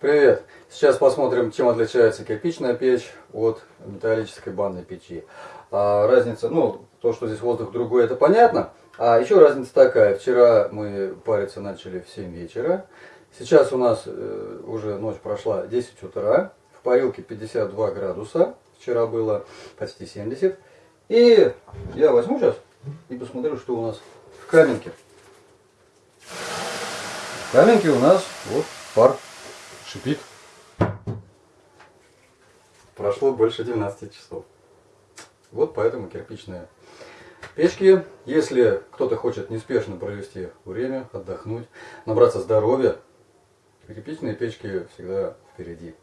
Привет! Сейчас посмотрим, чем отличается кирпичная печь от металлической банной печи. А, разница, ну, то, что здесь воздух другой, это понятно. А еще разница такая. Вчера мы париться начали в 7 вечера. Сейчас у нас э, уже ночь прошла 10 утра. В парилке 52 градуса. Вчера было почти 70. И я возьму сейчас и посмотрю, что у нас в каменке. В каменке у нас вот пар шипит. Прошло больше 12 часов. Вот поэтому кирпичные печки. Если кто-то хочет неспешно провести время, отдохнуть, набраться здоровья, кирпичные печки всегда впереди.